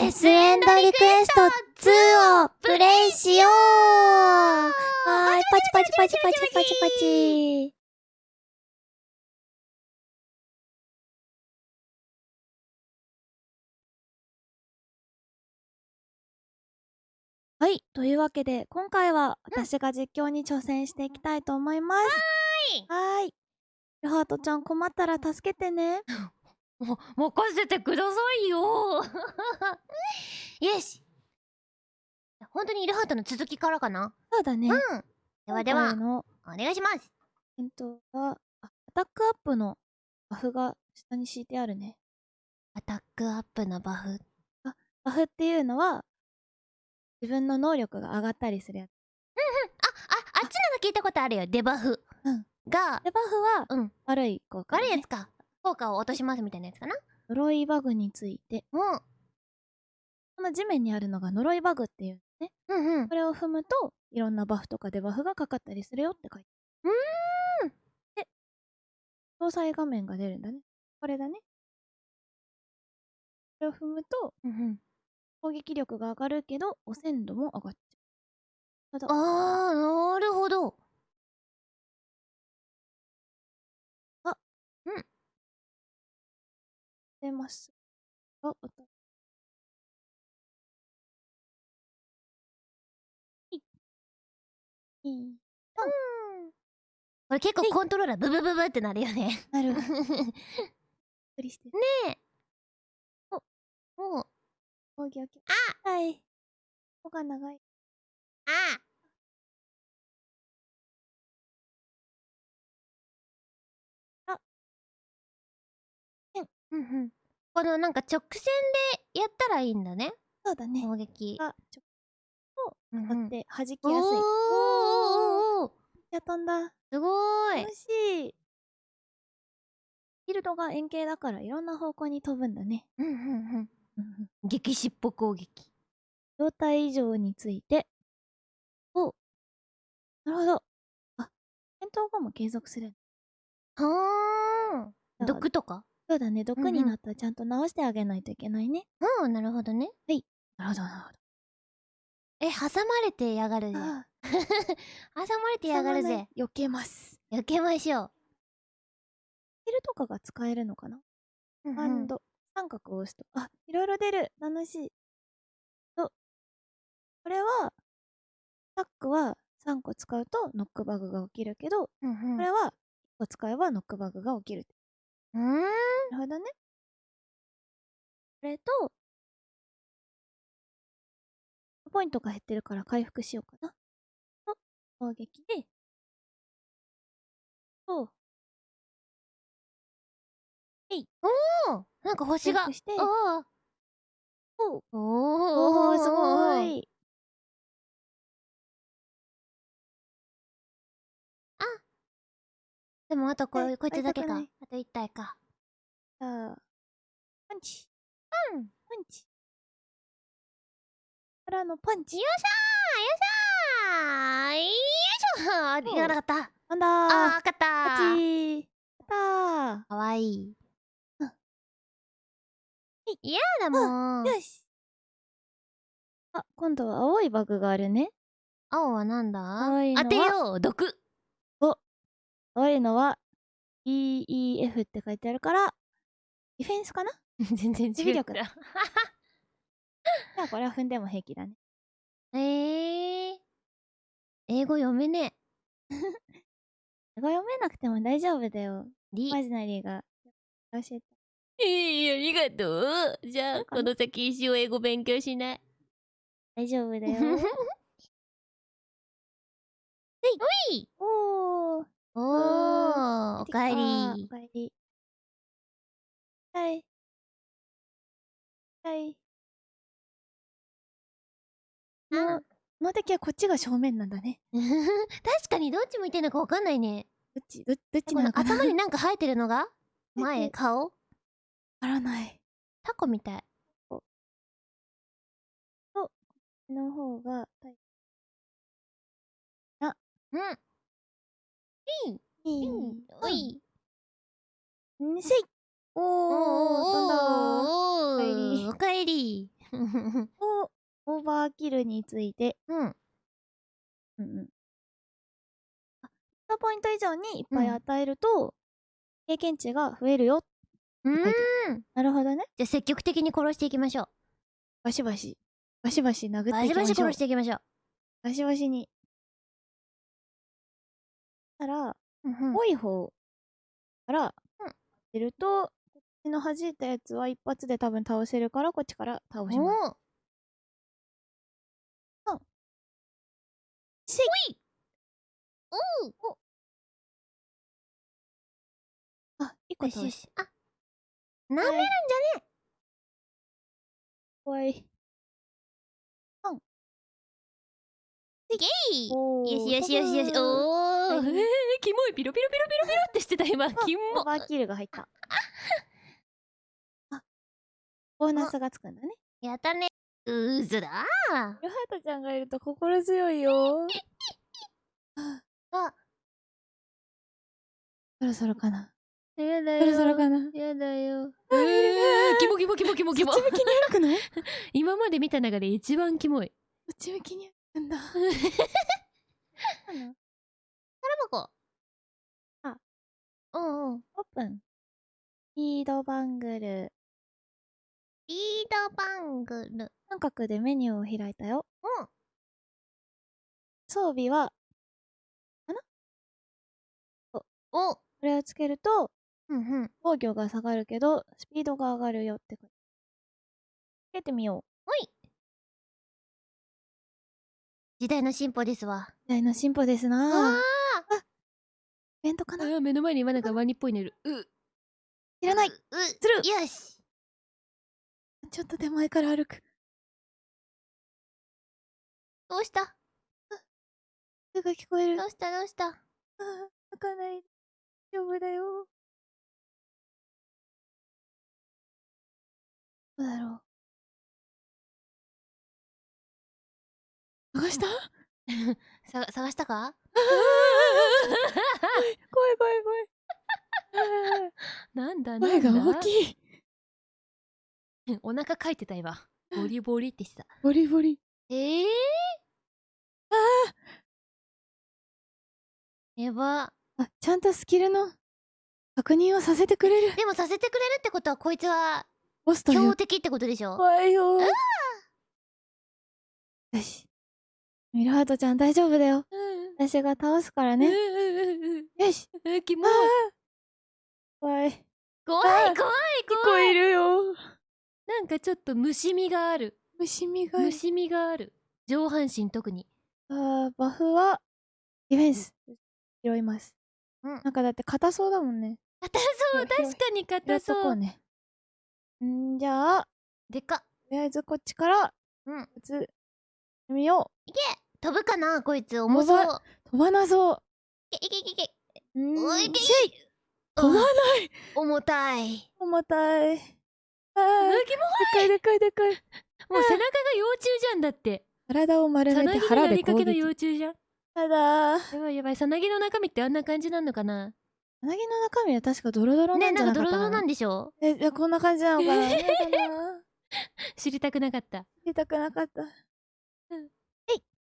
デスエンドリクエスト2をプレイしようはーい、パチパチパチパチパチパチ。はい、というわけで、今回は私が実況に挑戦していきたいと思います。はーい。ルハートちゃん困ったら助けてね。も、任せてくださいよ よし本当にイルハートの続きからかな？そうだね。うん。ではでは、お願いします。えっと、は、アタックアップのバフが下に敷いてあるね。アタックアップのバフ？あ、バフっていうのは、自分の能力が上がったりするやつ。うんうん。あ、あ、あっちなの聞いたことあるよ。デバフ。うん。が、デバフは、うん。悪い効果、ね、悪いやつか。効果を落としますみたいなやつかな？呪いバグについて。うん。この地面にあるのが呪いバグっていうね。うんうん。これを踏むと、いろんなバフとかデバフがかかったりするよって書いてある。うーん。で、詳細画面が出るんだね。これだね。これを踏むと、うんうん、攻撃力が上がるけど、汚染度も上がっちゃう。あー、なるほど。出ます。あ、あった。いい。これ結構コントローラーブブブブってなるよね。なる。りしてる。ねえ。お、お、オッケーオッケー。あはい。こが長い。ああ。うんうん。このなんか直線でやったらいいんだね。そうだね。攻撃。あ、ちょを当って弾きやすい。おーおーおーや飛んだ。すごい。楽しい。フィールドが円形だからいろんな方向に飛ぶんだね。うんうんうん。激しっぽ攻撃。状態異常について。おなるほど。あ、戦闘後も継続する。はあ。毒とか？そうだね。毒になったらちゃんと直してあげないといけないね。うん、なるほどね。はい。なるほど、なるほど。え、挟まれてやがるぜ。挟まれてやがるぜ。避けます。避けましょう。スキルとかが使えるのかな、うん、ハンド。三角を押すと。あ、いろいろ出る。楽しい。と、これは、タックは3個使うとノックバグが起きるけど、うんうん、これは1個使えばノックバグが起きる。うん。なるほどね。これと、ポイントが減ってるから回復しようかな。と、攻撃で、と、えい。おおなんか星が。して、おおおおすごい。でもあとここいつだけか。あと1体か。じゃあ、パンチ。うん。パンチ。からのパンチ。よっしゃーよっしゃーよいしょあ、いかなかった。なんだー。あー、勝ったー。勝ちー。たー。かわいい。うん。嫌だもん。よし。あ、今度は青いバグがあるね。青はなんだ？青いのは当てよう毒お青いのは EEF って書いてあるから、ディフェンスかな？全然違う。守備力だ。じゃあこれは踏んでも平気だね。えー、英語読めねえ。英語読めなくても大丈夫だよ。リマジナリーが教えて。ええー、ありがとう。じゃあ、この先一生英語勉強しない。大丈夫だよ。ほいおーおーおかえりおかえり。はい。はい。の、の敵はこっちが正面なんだね。確かにどっち向いてんのかわかんないね。どっち、ど、どっちなのかな？頭になんか生えてるのが？前、顔？わからない。タコみたい。と、こっちの方が、あ、うん。いい。いい。おい。ん。せい。おー、飛ん。だおー。おかえり。帰りをオーバーキルについて、うん。うん。ーポイント以上にいっぱい与えると、経験値が増えるよ。うん。なるほどね。じゃあ積極的に殺していきましょうバシバシ。バシバシ殴ってバシいきましょう。バシ殺していきましょうバシバシに。たら、うんうん。多い方からうん。出ると、こっちの弾いたやつは一発で多分倒せるから、こっちから倒します。おーせい。お。うあ、一個倒し。よしあなめるんじ怖い。イおーよしよしよし。よしおー。はいえー、キモい。ピロピロピロピロピロってしてた。今。キモオーバーキルが入った。あ、ボーナスがつくんだね。やったね。うーずだ。ルハートちゃんがいると心強いよ。あ。そろそろかな。やだそろそろかな。やだよ。えー。キモキモキモキモキモ。そっち向きに歩くの 今まで見た中で一番キモい。そっち向きに歩くんだ。タバコあうんうんオープン。リードバングル。リードバングル三角でメニューを開いたよ。うん装備は、おこれをつけると、うんうん防御が下がるけど、スピードが上がるよって。つけてみよう。ほい時代の進歩ですわ時代の進歩ですあなぁ。イベントかなあ目の前に今なんかワニっぽいのいるういらない。うするよしちょっと手前から歩く。どうした？声が聞こえる。あどうした？どうした？あ、開かない。大丈夫だよ。どうだろう。探した？さ探したか？怖い怖い怖い。あ なんだー声が大きい。いお腹かいてた今ボリボリってしてたボリボリ。ええー、やばあ、ちゃんとスキルの確認をさせてくれる。でもさせてくれるってことはこいつはボスと。強敵ってことでしょ？怖いよ。よし。ミルハートちゃん大丈夫だよ。うん私が倒すからね。よし。えキモあいー怖い。怖いあー怖い聞こ怖いえるよ。なんかちょっと虫みがある虫みがいる。虫みがある上半身特にあーバフは、ディフェンス。拾います。うんなんかだって硬そうだもんね。硬そう確かに硬そうとこうね。んじゃあ、とでかっりあえずこっちから、うん打つ。みよ飛ぶかなこいつ。重そう。飛ばなそう。いけいけいけいけ。いけい飛ばない。い重たい。重たい。あうーでかいでかいでかい。もう背中が幼虫じゃんだって。体を丸めて腹で攻撃。幼虫じゃん。ただ、やばいやばい。さなぎの中身ってあんな感じなのかな。うなぎの中身は確かドロドロなねんじゃなかったな。んかドロドロなんででしょ？え、じゃあこんな感じなのかな。知りたくなかった。言いたくなかった。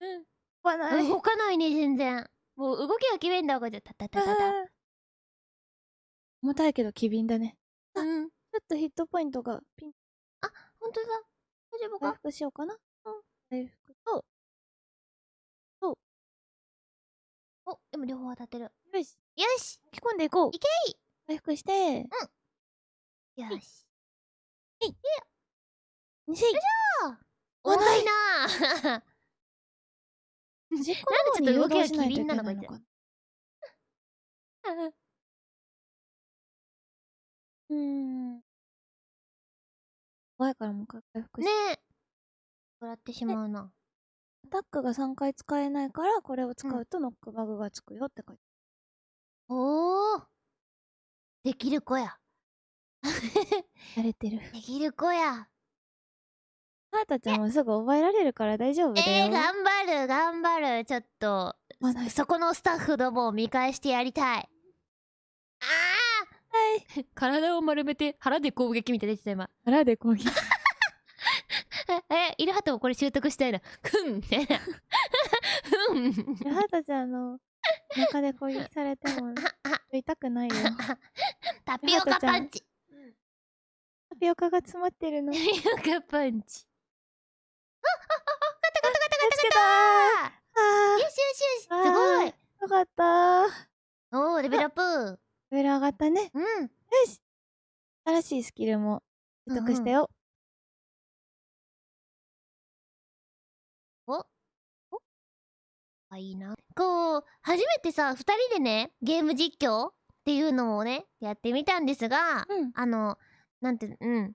うん。飛ばない。動かないね全然。もう動きが決めんだこいつタタタタタ。あ ー重たいけど機敏だね。うん。ちょっとヒットポイントがピン。本当だ。大丈夫か？回復しようかな。うん。回復と、お。でも両方当たってる。よし、よし。吹き込んでいこう。いけい。回復して、よし。にせい。重たいな端っこの方に誘導しないといけな。いのなんでちょっと動きが機敏なのこいつ。うーん。怖いからもう一回回復しね。て。え笑ってしまうな。アタックが3回使えないから、これを使うとノックバグがつくよって書いておおできる子や。慣れてる。できる子やハータちもすぐ覚えられるから大丈夫だよ。えー、頑張る頑張る。ちょっとそこのスタッフどもを見返してやりたい。あはい。あ 体を丸めて腹で攻撃みたいな出てた今。腹で攻撃。えイルハトもこれ習得したいなふん。みたいなふん。イルハタちゃんの中で攻撃されても 痛くないよ。タピオカパンチ。タピオカが詰まってるの。タピオカパンチ。あああガタガタガタガタ見つけガたタあよしよしよし。すごい。よかった。おーレベルアップ。レベル上がったね。うん。よし。新しいスキルも取得したよ、お？お？あいいな。こう初めてさ2人でねゲーム実況っていうのをねやってみたんですがうん。あのなんてうん。うん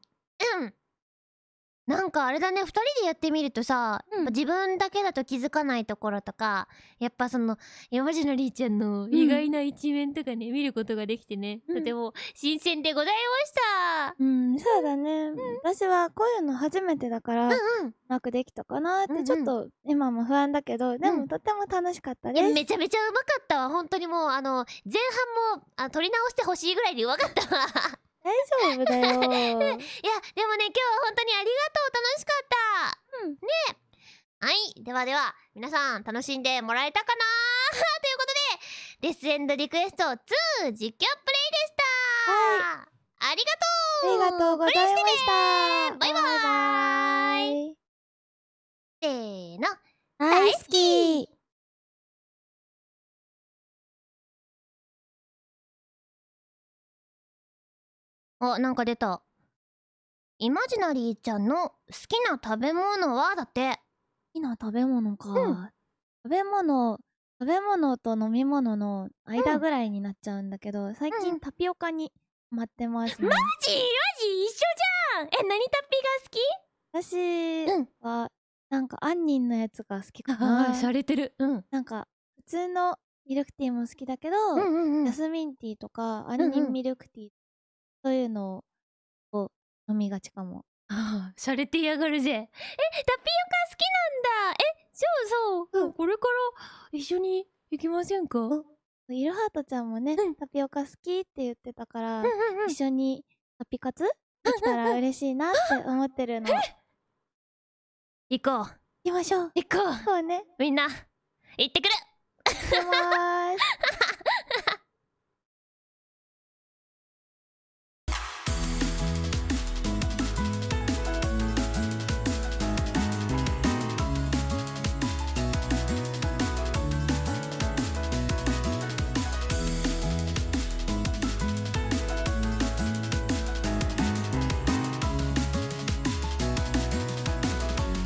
なんかあれだね2人でやってみるとさ、うん。自分だけだと気づかないところとかやっぱその山地のりーちゃんの意外な一面とかね、見ることができてね、うん。とても新鮮でございました。うん、そうだね、私はこういうの初めてだから、うんうん。うまくできたかなっうんうん。てちょっと今も不安だけど、でうん。もとっても楽しかったいです、やめちゃめちゃうまかったわ。本当にもうあの前半もあ撮り直してほしいぐらいでうまかったわ大丈夫だよ。いやでもね今日は本当にありがとう。楽しかった。うん。ね。はい。ではでは皆さん楽しんでもらえたかな？ということでデスエンドリクエスト2実況プレイでした。はありありがとう。がとうございました。バイバイ。せーの。大好きあなんか出た。イマジナリーちゃんの好きな食べ物は？だって。好きな食べ物か、うん。食べ物食べ物と飲み物の間ぐらいになっちゃうんだけど、最うん。近タピオカにハマってますね。マジ？マジ？一緒じゃんえ何タッピ私うんはなんか杏仁のやつが好きかが好きあなー洒落てるうんなんか普通のミルクティーも好きだけど、うんうんうんジ？ャスミンティーとか杏仁ミルクティー、そういうのを飲みがちかもああ、洒落てやがるぜ。え、タピオカ好きなんだ。え、そうそう。うんこれから一緒に行きませんか？うんうんイルハートちゃんもね、うんタピオカ好きって言ってたから、うん。一緒にタピカツ？できたら嬉しいなって思ってるの行行こう。きましょう行こう。そうねみんな、行ってくる行きまーす